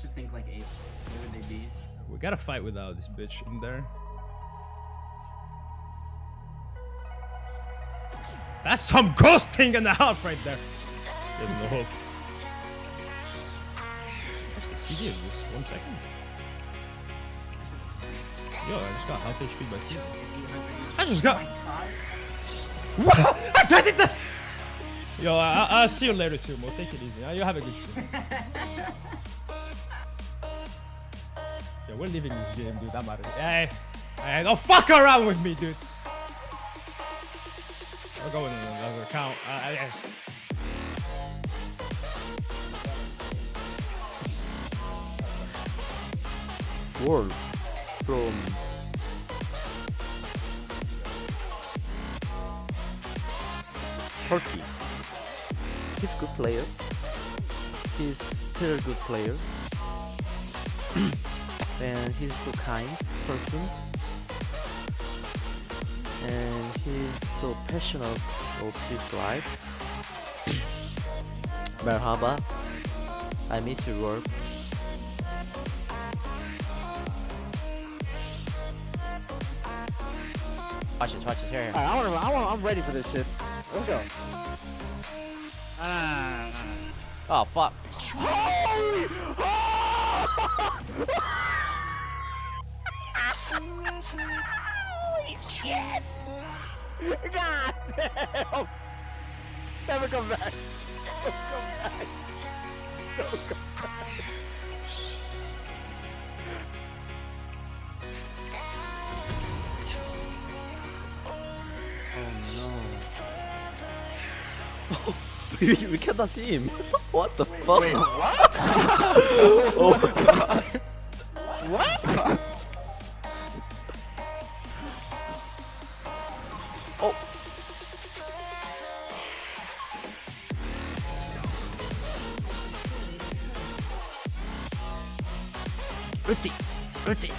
should think like apes. Where would they be? We gotta fight without this bitch in there. That's some ghosting in the house right there. There's no hope. What's the CD of this? One second. Yo, I just got half HP by CD. I just got. What? I did it! Yo, I, I'll see you later too, Mo. Take it easy. You have a good stream. Yo, we're leaving this game, dude. I'm out of here. Hey, hey, don't fuck around with me, dude. We're going in another account. Uh, I- I- World from Turkey. He's good player. He's still a good player. and he's so kind person. And he's so passionate of his life. Merhaba. I miss your work. Watch this, watch this. Here, here. Alright, I wanna, I wanna, I'm ready for this shit. Let's go. Ah. Oh, fuck. God damn! Never come back. Never come back. Never come back. Oh no. we, we cannot see him. what the fuck? Wait, what? oh. Oh. Ruti, Ruti.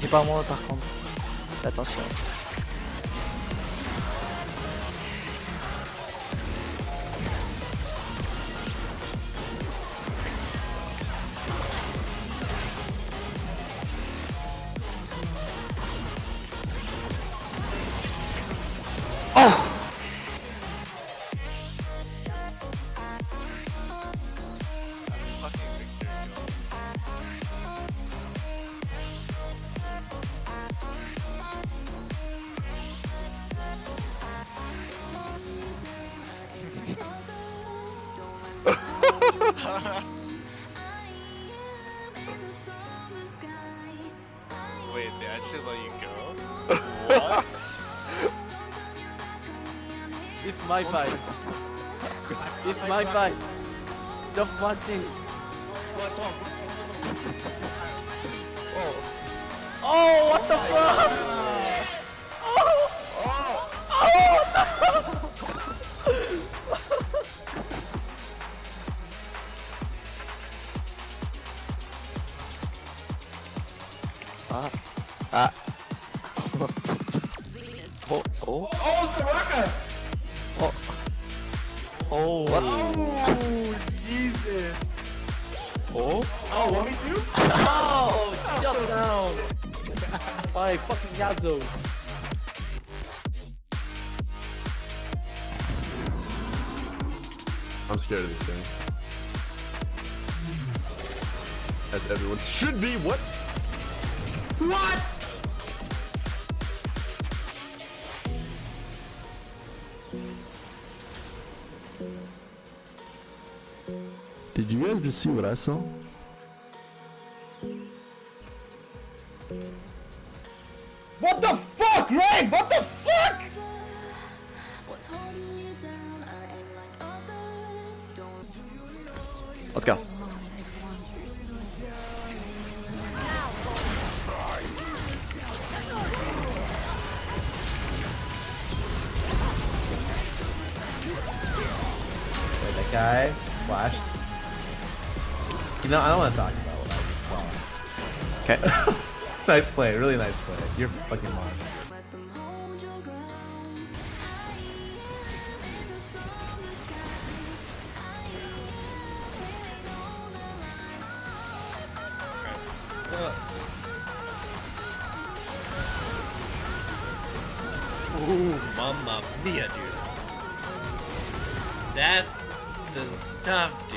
J'ai pas moi par contre. Attention. Wait, they actually let you go? what? It's my fight. it's my fight. Just watching. Oh. Oh, what the fuck? Oh. Oh. What? Oh, Jesus. Oh. Oh, want me to? Oh, shut down. By fucking Yasuo. I'm scared of this thing. As everyone should be. What? What? Did you guys just see what I saw? What the fuck, Greg? What the fuck? Let's go. That guy flashed. No, I don't want to talk about what I just saw. Okay. nice play, really nice play. You're fucking monster. Ooh, mamma mia, dude. That's the stuff,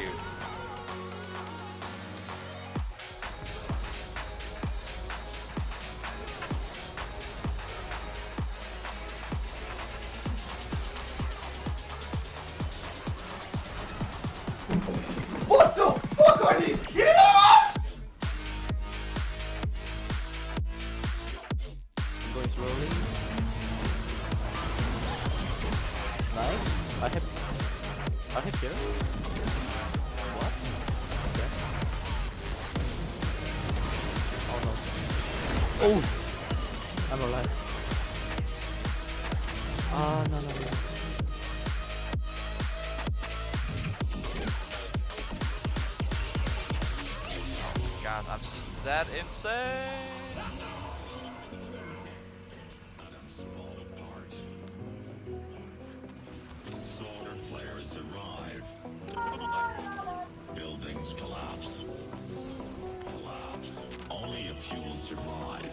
slowly. Nice. I hit. I hit here. What? Okay. Oh no. Oh! I'm alive. Ah, no, no, no. God, I'm just that insane. Arrive. Buildings collapse. Collapse. Only a few will survive.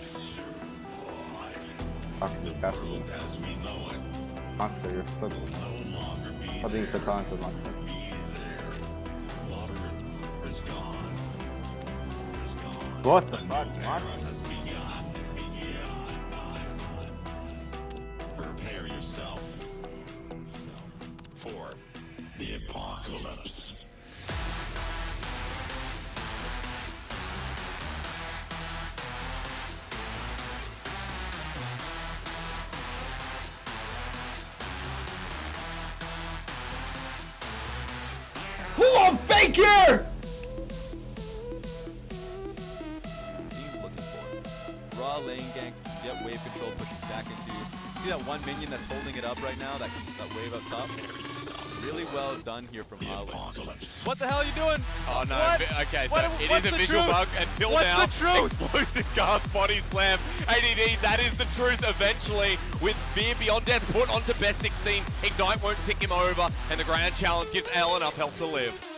The world as we know it Monster, you're so no longer be How do you there. so talented, Monster? Be there. Water is gone. Is gone. What the fuck, Monster? Apocalypse. Who on fake here? Looking for. Raw lane gank, get wave control, pushing back into. See that one minion that's holding it up right now? That, that wave up top? Really well done here from Ali. What the hell are you doing? Oh no, What? okay, so What- it is a visual truth? bug until What's now. the truth? Explosive guard body slam. ADD, that is the truth eventually. With Fear Beyond Death put onto best 16, Ignite won't tick him over, and the grand challenge gives L enough health to live.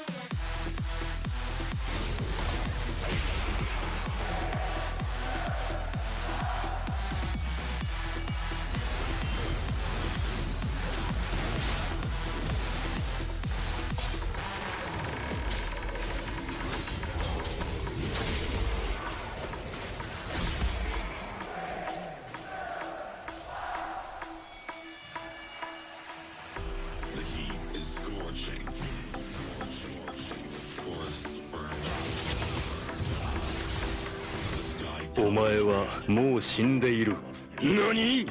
お前はもう死んでいる。何？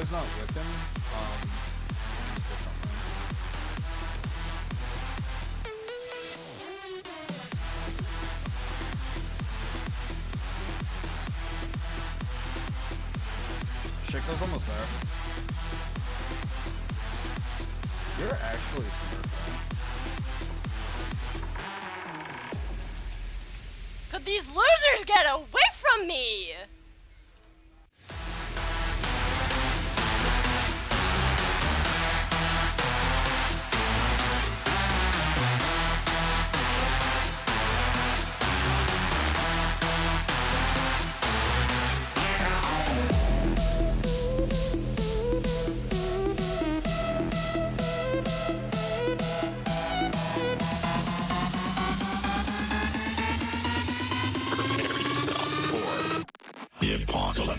Zyra's not with him. Um. Shiko's almost there. You're actually smart. Could these losers get away from me? The apocalypse.